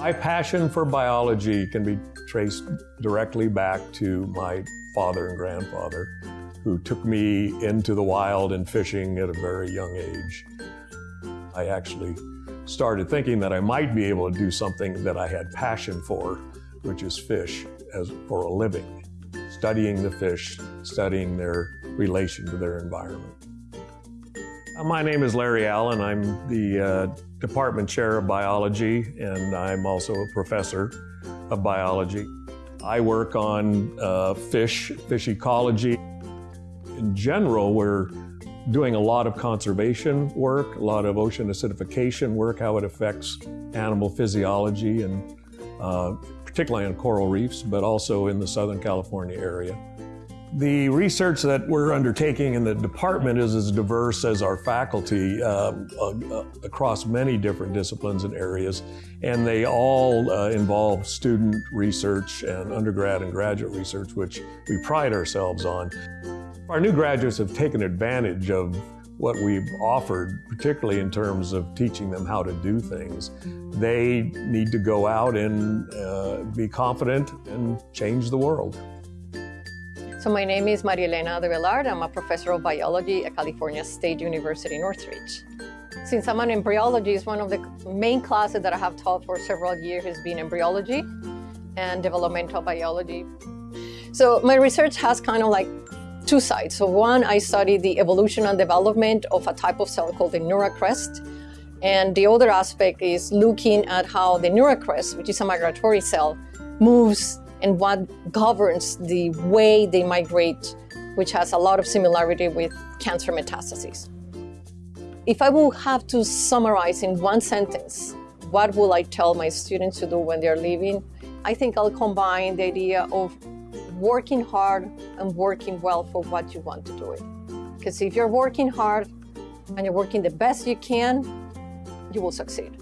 My passion for biology can be traced directly back to my father and grandfather, who took me into the wild and fishing at a very young age. I actually started thinking that I might be able to do something that I had passion for, which is fish as for a living, studying the fish, studying their relation to their environment. Uh, My name is Larry Allen. I'm the uh, department chair of biology, and I'm also a professor of biology. I work on uh, fish, fish ecology. In general, we're doing a lot of conservation work, a lot of ocean acidification work, how it affects animal physiology, and uh, particularly on coral reefs, but also in the Southern California area. The research that we're undertaking in the department is as diverse as our faculty uh, uh, across many different disciplines and areas, and they all uh, involve student research and undergrad and graduate research, which we pride ourselves on. Our new graduates have taken advantage of what we've offered, particularly in terms of teaching them how to do things. They need to go out and uh, be confident and change the world. So my name is Maria Elena de Bellard. I'm a professor of biology at California State University, Northridge. Since I'm an embryologist, one of the main classes that I have taught for several years has been embryology and developmental biology. So my research has kind of like two sides. So one, I study the evolution and development of a type of cell called the neural crest. And the other aspect is looking at how the neural crest, which is a migratory cell, moves and what governs the way they migrate, which has a lot of similarity with cancer metastases. If I will have to summarize in one sentence, what will I tell my students to do when they're leaving? I think I'll combine the idea of working hard and working well for what you want to do it. Because if you're working hard and you're working the best you can, you will succeed.